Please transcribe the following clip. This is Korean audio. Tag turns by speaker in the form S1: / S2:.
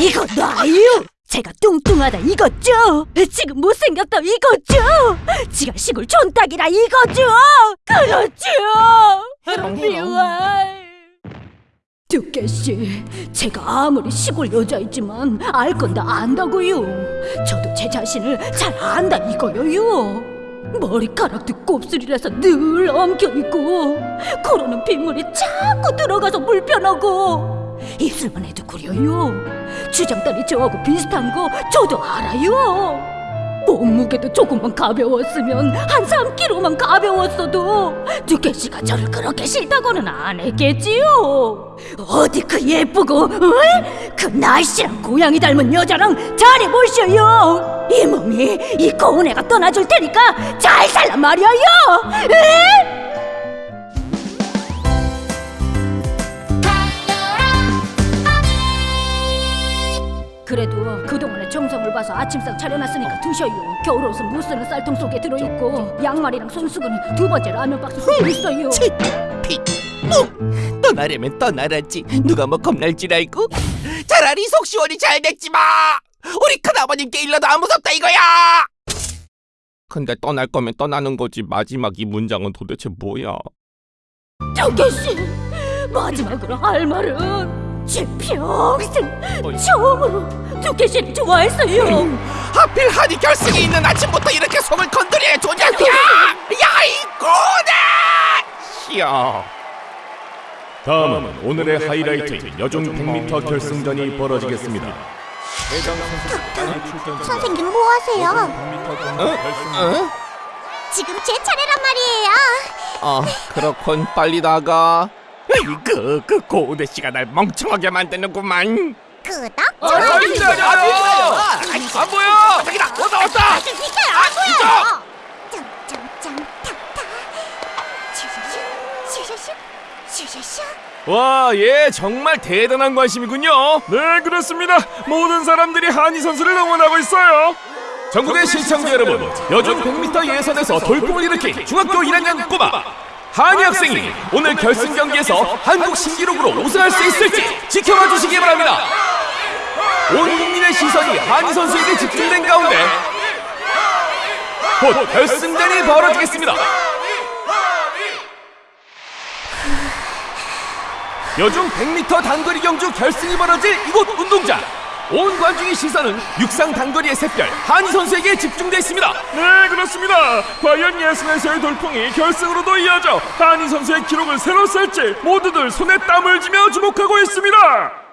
S1: 이거 놔요! 제가 뚱뚱하다 이거죠? 지금 못생겼다 이거죠? 지가 시골 촌딱이라 이거죠? 그렇죠! 미워요. 두께씨, 제가 아무리 시골 여자이지만 알 건 다 안다고요. 저도 제 자신을 잘 안다 이거요요. 머리카락도 곱슬이라서 늘 엉켜있고 코로는 빗물이 자꾸 들어가서 불편하고 입술만 해도 구려요. 주장딸이 저하고 비슷한 거 저도 알아요. 몸무게도 조금만 가벼웠으면 한 3kg만 가벼웠어도 두께씨가 저를 그렇게 싫다고는 안 했겠지요 어디 그 예쁘고 어? 그 날씨랑 고양이 닮은 여자랑 잘해보셔요 이 몸이 이 고운 애가 떠나줄 테니까 잘 살란 말이에요 그래도 그동안의 정성을 봐서 아침상 차려놨으니까 드셔요 겨울 옷은 못 쓰는 쌀통 속에 들어있고 양말이랑 손수건은 두 번째 라면 박스 속에 있어요
S2: 치, 피, 뿡! 떠나려면 떠나라지 누가 뭐 겁날 줄 알고? 차라리 속 시원히 잘 됐지 마! 우리 큰아버님께 일러도 안 무섭다 이거야! 근데 떠날 거면 떠나는 거지 마지막 이 문장은 도대체 뭐야?
S1: 정계씨 마지막으로 할 말은 제 평생 처음으로 두께씨를 좋아했어요
S2: 하필 한이 결승에 있는 아침부터 이렇게 속을 건드려야 조냐냐! 야이 고대! 시여
S3: 다음은 오늘의 하이라이트인 여중 100m 결승전이 벌어지겠습니다.
S4: 선생님 뭐 하세요?
S2: 어?
S4: 지금 제 차례란 말이에요.
S2: 어 그렇군 빨리 나가 그, 그 고대 씨가 날 멍청하게 만드는구만
S4: 끄덕.
S2: 아, 기다려! 안 보여! 저기다! 왔다 왔다!
S4: 비켜요 안 보여요. 점점점 탁탁. 슈슈슈 슈슈슈 슈슈슈.
S3: 와, 예, 정말 대단한 관심이군요. 네, 그렇습니다. 모든 사람들이 한희 선수를 응원하고 있어요. 전국의 시청자 여러분, 여중 100m 예선에서 돌풍을 일으킨 중학교 1학년 꼬마 한희 학생이 오늘 결승 경기에서 한국 신기록으로 우승할 수 있을지 지켜봐 주시기 바랍니다. 온 국민의 시선이 한희 선수에게 집중된 가운데 곧 결승전이 벌어지겠습니다. 여중 100m 단거리 경주 결승이 벌어질 이곳 운동장 온 관중의 시선은 육상 단거리의 샛별 한희 선수에게 집중돼 있습니다. 네 그렇습니다. 과연 예선에서의 돌풍이 결승으로도 이어져 한희 선수의 기록을 새로 쓸지 모두들 손에 땀을 쥐며 주목하고 있습니다